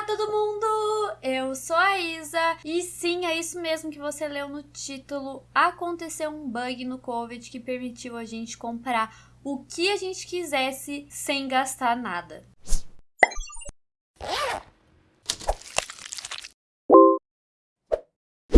Olá, todo mundo! Eu sou a Isa e sim, é isso mesmo que você leu no título. Aconteceu um bug no COVID que permitiu a gente comprar o que a gente quisesse sem gastar nada.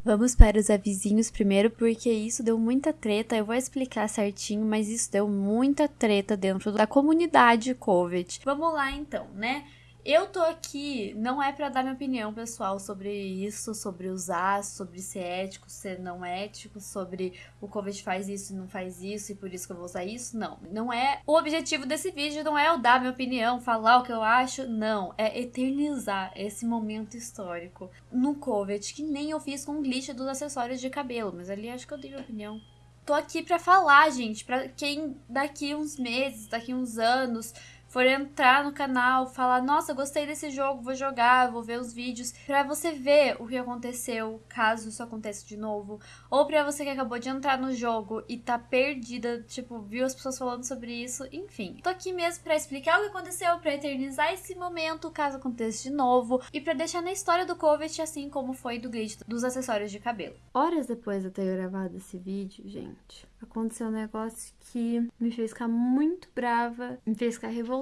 Vamos para os avisinhos primeiro, porque isso deu muita treta. Eu vou explicar certinho, mas isso deu muita treta dentro da comunidade COVID. Vamos lá então, né? Eu tô aqui, não é para dar minha opinião pessoal sobre isso, sobre usar, sobre ser ético, ser não ético, sobre o Covid faz isso e não faz isso e por isso que eu vou usar isso. Não, não é. O objetivo desse vídeo não é eu dar minha opinião, falar o que eu acho, não. É eternizar esse momento histórico no Covid, que nem eu fiz com o glitch dos acessórios de cabelo, mas ali acho que eu dei minha opinião. Tô aqui pra falar, gente, pra quem daqui uns meses, daqui uns anos for entrar no canal, falar, nossa, gostei desse jogo, vou jogar, vou ver os vídeos, para você ver o que aconteceu, caso isso aconteça de novo, ou para você que acabou de entrar no jogo e tá perdida, tipo, viu as pessoas falando sobre isso, enfim. Tô aqui mesmo para explicar o que aconteceu, para eternizar esse momento, caso aconteça de novo, e para deixar na história do Covet assim como foi do glitch dos acessórios de cabelo. Horas depois de eu ter gravado esse vídeo, gente, aconteceu um negócio que me fez ficar muito brava, me fez ficar revoltada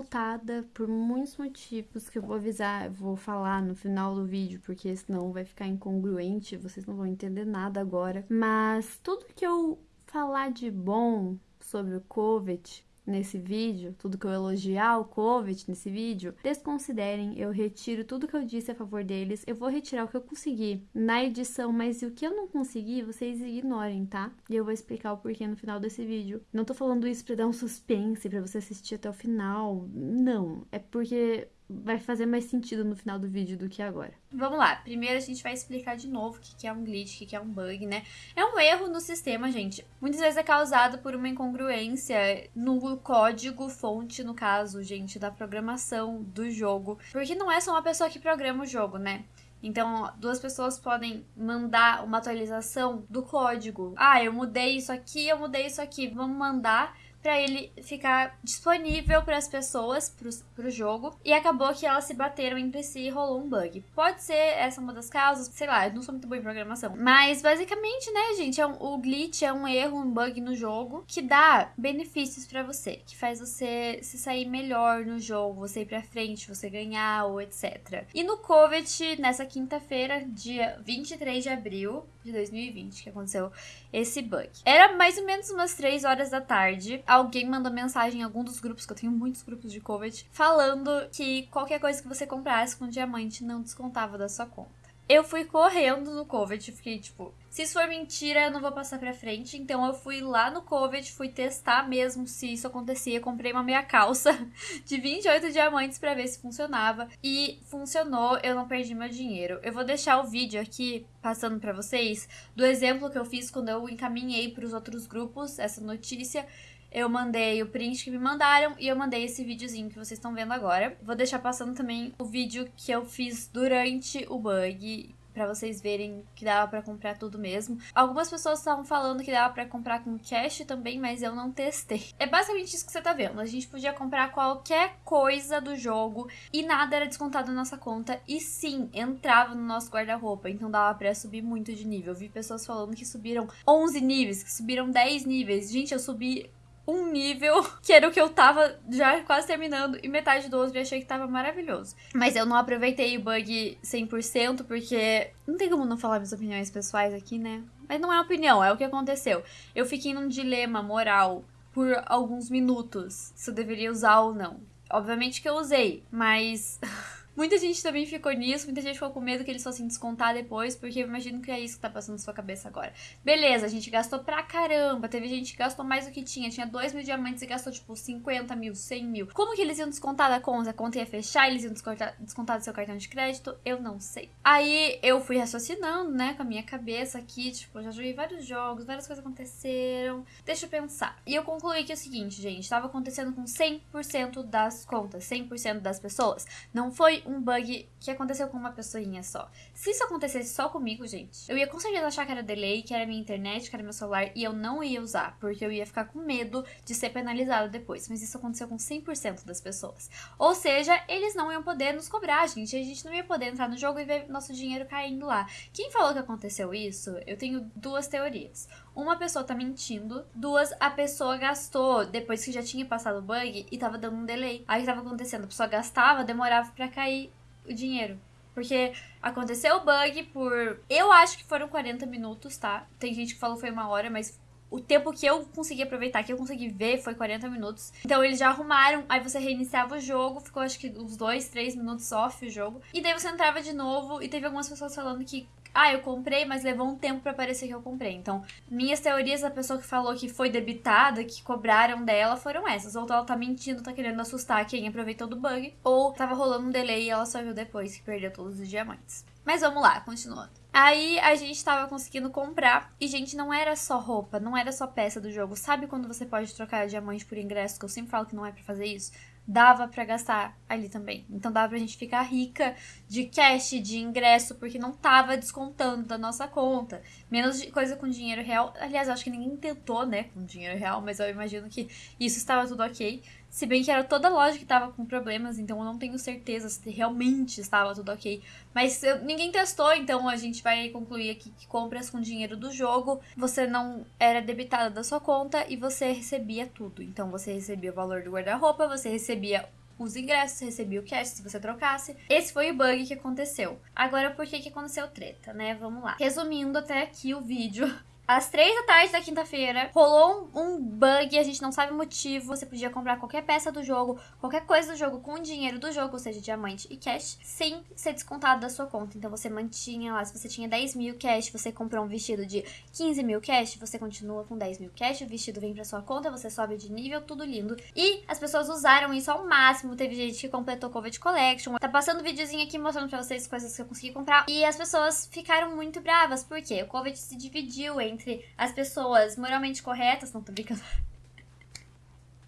por muitos motivos que eu vou avisar, vou falar no final do vídeo, porque senão vai ficar incongruente, vocês não vão entender nada agora. Mas tudo que eu falar de bom sobre o COVID nesse vídeo, tudo que eu elogiar o COVID nesse vídeo, desconsiderem, eu retiro tudo que eu disse a favor deles, eu vou retirar o que eu consegui na edição, mas o que eu não consegui, vocês ignorem, tá? E eu vou explicar o porquê no final desse vídeo. Não tô falando isso pra dar um suspense, pra você assistir até o final, não. É porque vai fazer mais sentido no final do vídeo do que agora. Vamos lá, primeiro a gente vai explicar de novo o que é um glitch, o que é um bug, né? É um erro no sistema, gente. Muitas vezes é causado por uma incongruência no código fonte, no caso, gente, da programação do jogo. Porque não é só uma pessoa que programa o jogo, né? Então, duas pessoas podem mandar uma atualização do código. Ah, eu mudei isso aqui, eu mudei isso aqui. Vamos mandar para ele ficar disponível para as pessoas, para o jogo, e acabou que elas se bateram entre si e rolou um bug. Pode ser essa uma das causas, sei lá, eu não sou muito boa em programação, mas basicamente, né, gente, é um, o glitch é um erro, um bug no jogo que dá benefícios para você, que faz você se sair melhor no jogo, você ir para frente, você ganhar ou etc. E no Covet, nessa quinta-feira, dia 23 de abril de 2020, que aconteceu esse bug. Era mais ou menos umas 3 horas da tarde alguém mandou mensagem em algum dos grupos, que eu tenho muitos grupos de COVID, falando que qualquer coisa que você comprasse com diamante não descontava da sua conta. Eu fui correndo no COVID, fiquei tipo, se isso for mentira, eu não vou passar pra frente. Então eu fui lá no COVID, fui testar mesmo se isso acontecia. Comprei uma meia calça de 28 diamantes para ver se funcionava. E funcionou, eu não perdi meu dinheiro. Eu vou deixar o vídeo aqui passando para vocês do exemplo que eu fiz quando eu encaminhei para os outros grupos essa notícia eu mandei o print que me mandaram e eu mandei esse videozinho que vocês estão vendo agora. Vou deixar passando também o vídeo que eu fiz durante o bug para vocês verem que dava para comprar tudo mesmo. Algumas pessoas estavam falando que dava para comprar com cash também, mas eu não testei. É basicamente isso que você tá vendo. A gente podia comprar qualquer coisa do jogo e nada era descontado na nossa conta e sim, entrava no nosso guarda-roupa, então dava para subir muito de nível. Eu vi pessoas falando que subiram 11 níveis, que subiram 10 níveis. Gente, eu subi um nível que era o que eu tava já quase terminando e metade do outro e achei que tava maravilhoso. Mas eu não aproveitei o bug 100% porque não tem como não falar minhas opiniões pessoais aqui, né? Mas não é opinião, é o que aconteceu. Eu fiquei num dilema moral por alguns minutos se eu deveria usar ou não. Obviamente que eu usei, mas Muita gente também ficou nisso, muita gente ficou com medo que eles fossem descontar depois, porque eu imagino que é isso que tá passando na sua cabeça agora. Beleza, a gente gastou pra caramba, teve gente que gastou mais do que tinha, tinha 2 mil diamantes e gastou tipo 50 mil, 100 mil. Como que eles iam descontar da conta? A conta ia fechar, eles iam descontar, descontar do seu cartão de crédito? Eu não sei. Aí eu fui raciocinando, né, com a minha cabeça aqui, tipo, já joguei vários jogos, várias coisas aconteceram, deixa eu pensar. E eu concluí que é o seguinte, gente, tava acontecendo com 100% das contas, 100% das pessoas. Não foi um bug que aconteceu com uma pessoinha só. Se isso acontecesse só comigo, gente, eu ia com certeza achar que era delay, que era minha internet, que era meu celular, e eu não ia usar, porque eu ia ficar com medo de ser penalizado depois. Mas isso aconteceu com 100% das pessoas. Ou seja, eles não iam poder nos cobrar, gente. A gente não ia poder entrar no jogo e ver nosso dinheiro caindo lá. Quem falou que aconteceu isso? Eu tenho duas teorias. Uma pessoa tá mentindo, duas, a pessoa gastou depois que já tinha passado o bug e tava dando um delay. Aí o que tava acontecendo? A pessoa gastava, demorava para cair o dinheiro. Porque aconteceu o bug por. Eu acho que foram 40 minutos, tá? Tem gente que falou que foi uma hora, mas o tempo que eu consegui aproveitar, que eu consegui ver, foi 40 minutos. Então eles já arrumaram, aí você reiniciava o jogo, ficou acho que uns 2, 3 minutos off o jogo. E daí você entrava de novo, e teve algumas pessoas falando que ah, eu comprei, mas levou um tempo para parecer que eu comprei. Então, minhas teorias da pessoa que falou que foi debitada, que cobraram dela, foram essas. Ou ela tá mentindo, tá querendo assustar quem aproveitou do bug, ou tava rolando um delay e ela só viu depois que perdeu todos os diamantes. Mas vamos lá, continuando. Aí a gente tava conseguindo comprar. E, gente, não era só roupa, não era só peça do jogo. Sabe quando você pode trocar diamante por ingresso? Que eu sempre falo que não é para fazer isso dava para gastar ali também. Então dava pra gente ficar rica de cash, de ingresso, porque não tava descontando da nossa conta. Menos coisa com dinheiro real. Aliás, eu acho que ninguém tentou, né, com dinheiro real, mas eu imagino que isso estava tudo ok. Se bem que era toda loja que tava com problemas, então eu não tenho certeza se realmente estava tudo ok. Mas eu, ninguém testou, então a gente vai concluir aqui que compras com dinheiro do jogo, você não era debitada da sua conta e você recebia tudo. Então você recebia o valor do guarda-roupa, você recebia os ingressos, recebia o cash se você trocasse. Esse foi o bug que aconteceu. Agora, por que, que aconteceu treta, né? Vamos lá. Resumindo até aqui o vídeo, às três da tarde da quinta-feira, rolou um, um, bug, a gente não sabe o motivo. Você podia comprar qualquer peça do jogo, qualquer coisa do jogo com o dinheiro do jogo, ou seja, diamante e cash, sem ser descontado da sua conta. Então você mantinha lá, se você tinha 10 mil cash, você comprou um vestido de 15 mil cash, você continua com 10 mil cash, o vestido vem pra sua conta, você sobe de nível, tudo lindo. E as pessoas usaram isso ao máximo. Teve gente que completou Covid Collection. Tá passando um videozinho aqui mostrando pra vocês coisas que eu consegui comprar. E as pessoas ficaram muito bravas, porque o Covid se dividiu entre entre as pessoas moralmente corretas. Não tô brincando.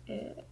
É...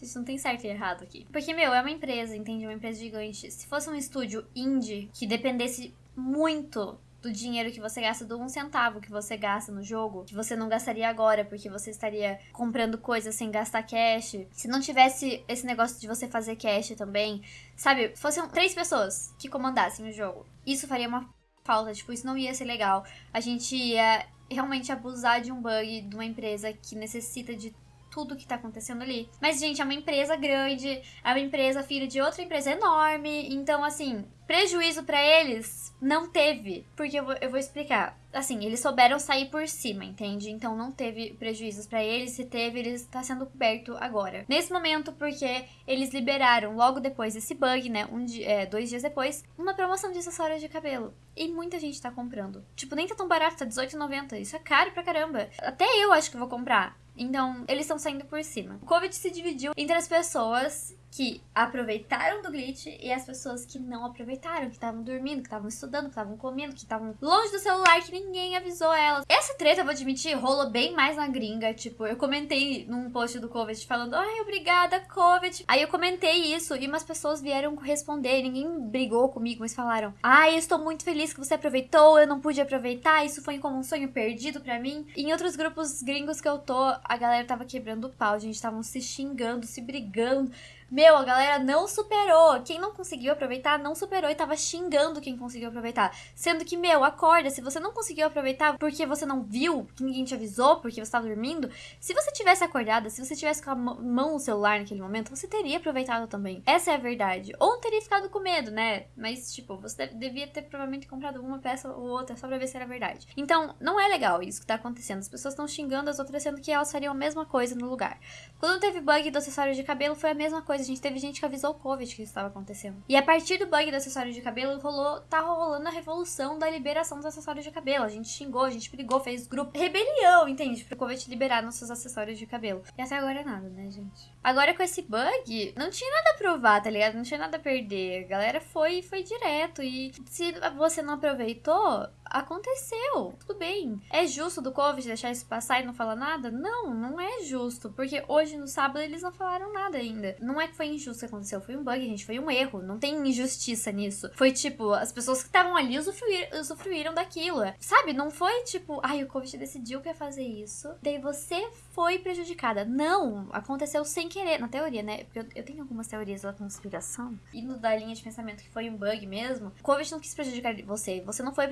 Isso não tem certo e errado aqui. Porque, meu, é uma empresa, entende? Uma empresa gigante. Se fosse um estúdio indie que dependesse muito do dinheiro que você gasta, do um centavo que você gasta no jogo, que você não gastaria agora, porque você estaria comprando coisas sem gastar cash. Se não tivesse esse negócio de você fazer cash também, sabe? Fossem três pessoas que comandassem o jogo. Isso faria uma falta, tipo, isso não ia ser legal. A gente ia realmente abusar de um bug de uma empresa que necessita de tudo que tá acontecendo ali. Mas, gente, é uma empresa grande, é uma empresa filha de outra empresa enorme. Então, assim, prejuízo para eles não teve. Porque eu vou, eu vou explicar. Assim, eles souberam sair por cima, entende? Então não teve prejuízos para eles. Se teve, ele está sendo coberto agora. Nesse momento, porque eles liberaram logo depois desse bug, né? Um é, dois dias depois, uma promoção de acessórios de cabelo. E muita gente tá comprando. Tipo, nem tá tão barato, tá R$18,90. Isso é caro pra caramba. Até eu acho que vou comprar. Então, eles estão saindo por cima. O Covid se dividiu entre as pessoas que aproveitaram do glitch e as pessoas que não aproveitaram, que estavam dormindo, que estavam estudando, que estavam comendo, que estavam longe do celular, que ninguém avisou elas. Essa treta, eu vou admitir, rolou bem mais na gringa. Tipo, eu comentei num post do Covid falando, ai, obrigada, Covid. Aí eu comentei isso e umas pessoas vieram responder. Ninguém brigou comigo, mas falaram, ai, estou muito feliz que você aproveitou, eu não pude aproveitar, isso foi como um sonho perdido para mim. E em outros grupos gringos que eu tô, a galera tava quebrando o pau, a gente estavam se xingando, se brigando. Meu, a galera não superou. Quem não conseguiu aproveitar, não superou e tava xingando quem conseguiu aproveitar. Sendo que, meu, acorda. Se você não conseguiu aproveitar porque você não viu, que ninguém te avisou, porque você tava dormindo, se você tivesse acordada, se você tivesse com a mão no celular naquele momento, você teria aproveitado também. Essa é a verdade. Ou teria ficado com medo, né? Mas, tipo, você devia ter provavelmente comprado uma peça ou outra só pra ver se era verdade. Então, não é legal isso que tá acontecendo. As pessoas estão xingando as outras, sendo que elas fariam a mesma coisa no lugar. Quando teve bug do acessório de cabelo, foi a mesma coisa. A gente teve gente que avisou o Covid que isso estava acontecendo. E a partir do bug do acessório de cabelo, rolou, tá rolando a revolução da liberação dos acessórios de cabelo. A gente xingou, a gente brigou, fez grupo. Rebelião, entende? Pro Covid liberar nossos acessórios de cabelo. E até agora é nada, né, gente? Agora com esse bug, não tinha nada a provar, tá ligado? Não tinha nada a perder. A galera foi foi direto. E se você não aproveitou, aconteceu. Tudo bem. É justo do Covid deixar isso passar e não falar nada? Não, não é justo. Porque hoje no sábado eles não falaram nada ainda. Não é que foi injusto que aconteceu, foi um bug, gente. Foi um erro. Não tem injustiça nisso. Foi tipo, as pessoas que estavam ali usufruir, usufruíram daquilo. Sabe? Não foi tipo, ai, o Covid decidiu que ia fazer isso. Daí você foi prejudicada. Não, aconteceu sem querer. Na teoria, né? Porque eu, eu tenho algumas teorias da conspiração. E da linha de pensamento que foi um bug mesmo. O Covid não quis prejudicar você. Você não foi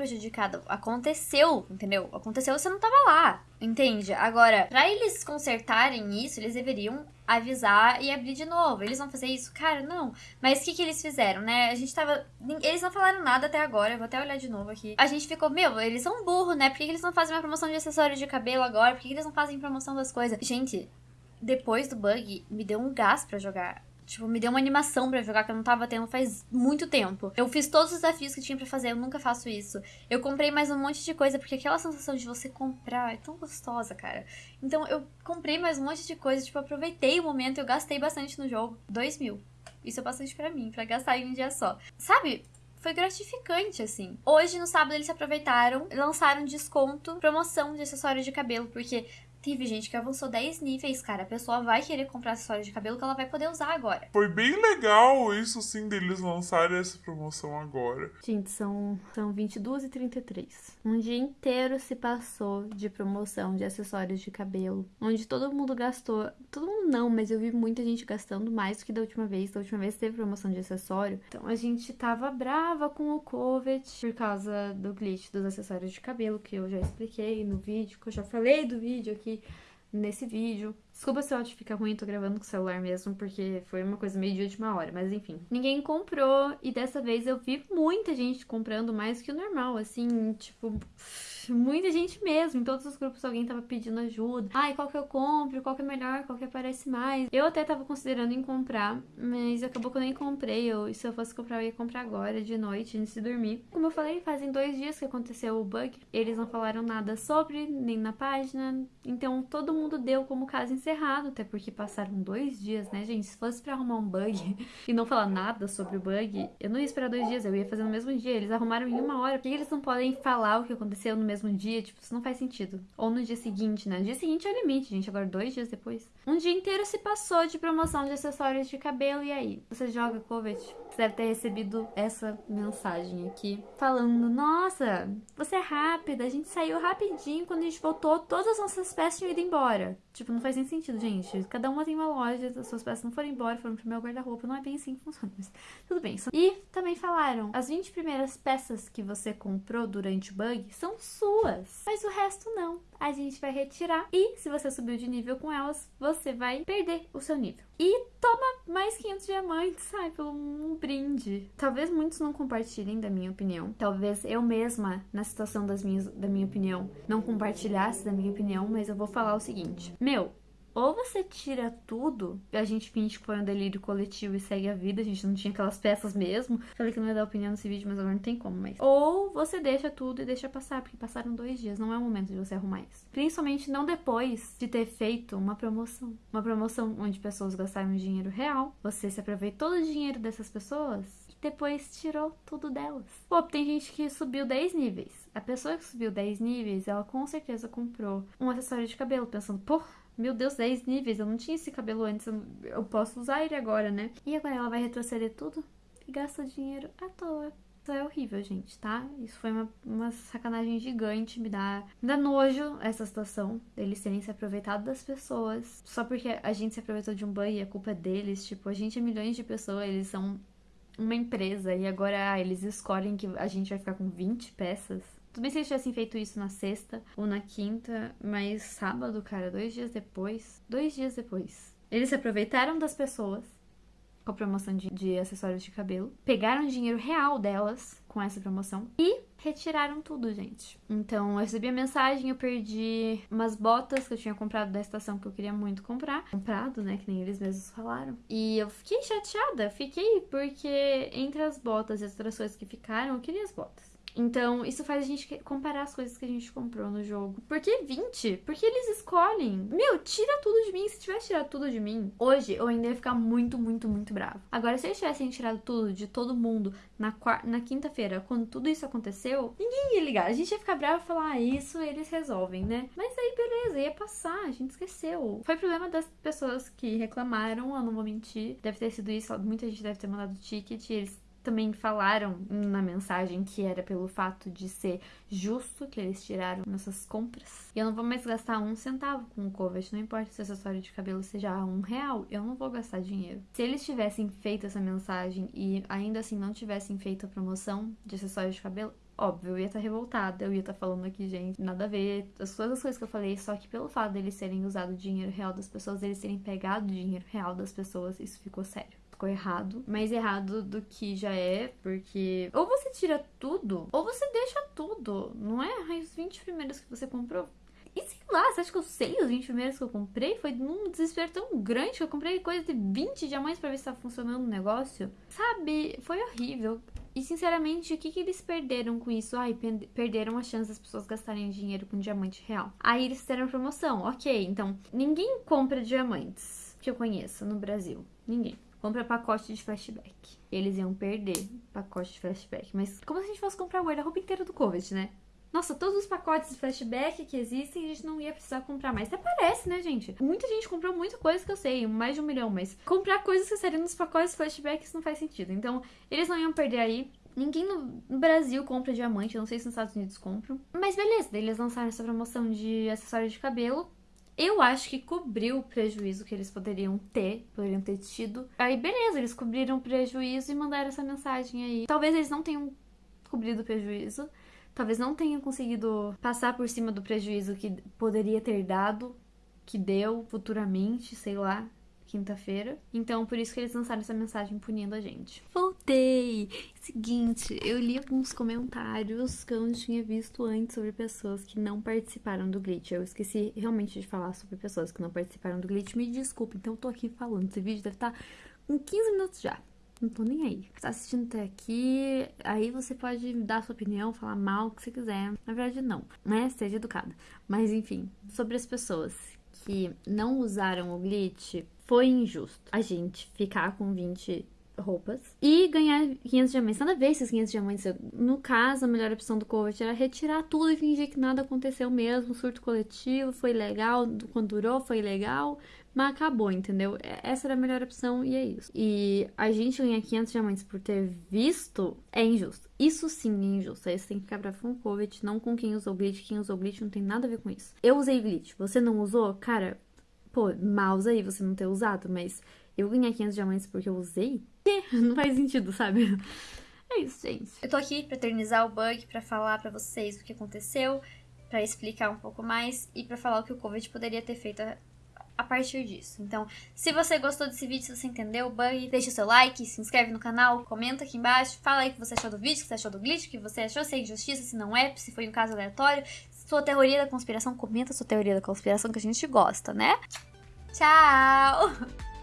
Aconteceu, entendeu? Aconteceu, você não tava lá. Entende? Agora, para eles consertarem isso, eles deveriam avisar e abrir de novo. Eles vão fazer isso? Cara, não. Mas o que, que eles fizeram, né? A gente tava. Eles não falaram nada até agora. Eu vou até olhar de novo aqui. A gente ficou, meu, eles são burros, né? Por que, que eles não fazem uma promoção de acessório de cabelo agora? Por que, que eles não fazem promoção das coisas? Gente, depois do bug, me deu um gás para jogar Tipo, me deu uma animação para jogar que eu não tava tendo faz muito tempo. Eu fiz todos os desafios que tinha para fazer, eu nunca faço isso. Eu comprei mais um monte de coisa, porque aquela sensação de você comprar é tão gostosa, cara. Então eu comprei mais um monte de coisa, tipo, aproveitei o momento, eu gastei bastante no jogo. Dois mil. Isso é bastante para mim, para gastar em um dia só. Sabe? foi gratificante, assim. Hoje, no sábado, eles se aproveitaram, lançaram desconto, promoção de acessórios de cabelo, porque Teve gente que avançou 10 níveis, cara. A pessoa vai querer comprar acessório de cabelo que ela vai poder usar agora. Foi bem legal isso, sim, deles lançarem essa promoção agora. Gente, são, são 22 e 33. Um dia inteiro se passou de promoção de acessórios de cabelo, onde todo mundo gastou. Todo mundo não, mas eu vi muita gente gastando mais do que da última vez. Da última vez teve promoção de acessório. Então a gente tava brava com o Covet por causa do glitch dos acessórios de cabelo, que eu já expliquei no vídeo, que eu já falei do vídeo aqui nesse vídeo. Desculpa se o áudio fica ruim, tô gravando com o celular mesmo, porque foi uma coisa meio de última hora, mas enfim. Ninguém comprou e dessa vez eu vi muita gente comprando mais que o normal, assim, tipo muita gente mesmo. Em todos os grupos alguém tava pedindo ajuda. Ai, qual que eu compro? Qual que é melhor? Qual que aparece mais? Eu até tava considerando em comprar, mas acabou que eu nem comprei. Eu, se eu fosse comprar, eu ia comprar agora, de noite, antes de dormir. Como eu falei, fazem dois dias que aconteceu o bug. Eles não falaram nada sobre, nem na página. Então todo mundo deu como caso encerrado, até porque passaram dois dias, né, gente? Se fosse pra arrumar um bug e não falar nada sobre o bug, eu não ia esperar dois dias, eu ia fazer no mesmo dia. Eles arrumaram em uma hora. Por que eles não podem falar o que aconteceu no mesmo mesmo dia, tipo, isso não faz sentido. Ou no dia seguinte, né? No dia seguinte é o limite, gente. Agora, dois dias depois. Um dia inteiro se passou de promoção de acessórios de cabelo, e aí? Você joga Covet? Você deve ter recebido essa mensagem aqui falando: Nossa, você é rápida, a gente saiu rapidinho. Quando a gente voltou, todas as nossas peças tinham ido embora. Tipo, não faz nem sentido, gente. Cada uma tem uma loja, as suas peças não foram embora, foram pro meu guarda-roupa. Não é bem assim que funciona, mas tudo bem. E também falaram: as 20 primeiras peças que você comprou durante o bug são suas, mas o resto não. A gente vai retirar e se você subiu de nível com elas, você vai perder o seu nível. E toma mais 500 diamantes, sai, pelo um brinde. Talvez muitos não compartilhem da minha opinião. Talvez eu mesma, na situação das minhas, da minha opinião, não compartilhasse da minha opinião, mas eu vou falar o seguinte. Meu, ou você tira tudo, a gente finge que foi um delírio coletivo e segue a vida, a gente não tinha aquelas peças mesmo. Falei que não ia dar opinião nesse vídeo, mas agora não tem como, mas. Ou você deixa tudo e deixa passar, porque passaram dois dias, não é o momento de você arrumar isso. Principalmente não depois de ter feito uma promoção. Uma promoção onde pessoas gastaram dinheiro real, você se aproveitou do dinheiro dessas pessoas e depois tirou tudo delas. Pô, tem gente que subiu 10 níveis. A pessoa que subiu 10 níveis, ela com certeza comprou um acessório de cabelo, pensando, pô, meu Deus, 10 níveis, eu não tinha esse cabelo antes, eu posso usar ele agora, né? E agora ela vai retroceder tudo e gasta dinheiro à toa. Isso é horrível, gente, tá? Isso foi uma, uma sacanagem gigante, me dá, me dá nojo essa situação deles terem se aproveitado das pessoas. Só porque a gente se aproveitou de um banho e a culpa é deles, tipo, a gente é milhões de pessoas, eles são uma empresa e agora ah, eles escolhem que a gente vai ficar com 20 peças. Tudo bem se eles tivessem feito isso na sexta ou na quinta, mas sábado, cara, dois dias depois. Dois dias depois. Eles se aproveitaram das pessoas com a promoção de, de acessórios de cabelo, pegaram dinheiro real delas com essa promoção e retiraram tudo, gente. Então, eu recebi a mensagem, eu perdi umas botas que eu tinha comprado da estação que eu queria muito comprar. Comprado, né? Que nem eles mesmos falaram. E eu fiquei chateada, fiquei porque entre as botas e as outras coisas que ficaram, eu queria as botas. Então, isso faz a gente comparar as coisas que a gente comprou no jogo. Por que 20? Porque eles escolhem. Meu, tira tudo de mim. Se tivesse tirado tudo de mim, hoje eu ainda ia ficar muito, muito, muito bravo. Agora, se eles tivessem tirado tudo de todo mundo na, na quinta-feira, quando tudo isso aconteceu, ninguém ia ligar. A gente ia ficar bravo e falar, ah, isso eles resolvem, né? Mas aí, beleza, ia passar, a gente esqueceu. Foi problema das pessoas que reclamaram, eu não vou mentir. Deve ter sido isso, muita gente deve ter mandado ticket, eles também falaram na mensagem que era pelo fato de ser justo que eles tiraram nossas compras. E eu não vou mais gastar um centavo com o Covet, não importa se o acessório de cabelo seja um real, eu não vou gastar dinheiro. Se eles tivessem feito essa mensagem e ainda assim não tivessem feito a promoção de acessório de cabelo, Óbvio, eu ia estar tá revoltada, eu ia estar tá falando aqui, gente, nada a ver, as todas as coisas que eu falei, só que pelo fato deles terem usado o dinheiro real das pessoas, eles terem pegado o dinheiro real das pessoas, isso ficou sério ficou errado. Mais errado do que já é, porque ou você tira tudo, ou você deixa tudo. Não é os 20 primeiros que você comprou. E sei lá, você acha que eu sei os 20 primeiros que eu comprei? Foi num desespero tão grande que eu comprei coisa de 20 diamantes pra ver se tá funcionando o negócio. Sabe? Foi horrível. E sinceramente, o que, que eles perderam com isso? Ai, perderam a chance das pessoas gastarem dinheiro com diamante real. Aí eles fizeram promoção. Ok, então ninguém compra diamantes que eu conheço no Brasil. Ninguém compra pacote de flashback. Eles iam perder pacote de flashback. Mas como se a gente fosse comprar o guarda-roupa inteiro do Covid, né? Nossa, todos os pacotes de flashback que existem, a gente não ia precisar comprar mais. Até parece, né, gente? Muita gente comprou muita coisa que eu sei, mais de um milhão, mas comprar coisas que seriam nos pacotes de flashback isso não faz sentido. Então, eles não iam perder aí. Ninguém no Brasil compra diamante, eu não sei se nos Estados Unidos compram. Mas beleza, eles lançaram essa promoção de acessório de cabelo eu acho que cobriu o prejuízo que eles poderiam ter, poderiam ter tido. Aí, beleza, eles cobriram o prejuízo e mandaram essa mensagem aí. Talvez eles não tenham cobrido o prejuízo, talvez não tenham conseguido passar por cima do prejuízo que poderia ter dado, que deu futuramente, sei lá quinta-feira. Então, por isso que eles lançaram essa mensagem punindo a gente. Voltei! Seguinte, eu li alguns comentários que eu não tinha visto antes sobre pessoas que não participaram do glitch. Eu esqueci realmente de falar sobre pessoas que não participaram do glitch. Me desculpe, então eu tô aqui falando. Esse vídeo deve estar tá em 15 minutos já. Não tô nem aí. Tá assistindo até aqui, aí você pode dar sua opinião, falar mal, o que você quiser. Na verdade, não, né? Seja educada. Mas enfim, sobre as pessoas que não usaram o glitch, foi injusto a gente ficar com 20 roupas e ganhar 500 diamantes. Nada a ver esses 500 diamantes. No caso, a melhor opção do coach era retirar tudo e fingir que nada aconteceu mesmo. surto coletivo foi legal, quando durou foi legal, mas acabou, entendeu? Essa era a melhor opção e é isso. E a gente ganhar 500 diamantes por ter visto é injusto. Isso sim é injusto. Aí você tem que ficar bravo com o Covet, não com quem usou glitch. Quem usou glitch não tem nada a ver com isso. Eu usei glitch, você não usou? Cara, pô, mouse aí você não ter usado, mas eu ganhei 500 diamantes porque eu usei? Não faz sentido, sabe? É isso, gente. Eu tô aqui pra eternizar o bug, pra falar pra vocês o que aconteceu, pra explicar um pouco mais e pra falar o que o Covid poderia ter feito a, a partir disso. Então, se você gostou desse vídeo, se você entendeu o bug, deixa o seu like, se inscreve no canal, comenta aqui embaixo, fala aí o que você achou do vídeo, o que você achou do glitch, o que você achou, se é injustiça, se não é, se foi um caso aleatório, sua teoria da conspiração, comenta sua teoria da conspiração que a gente gosta, né? Tchau!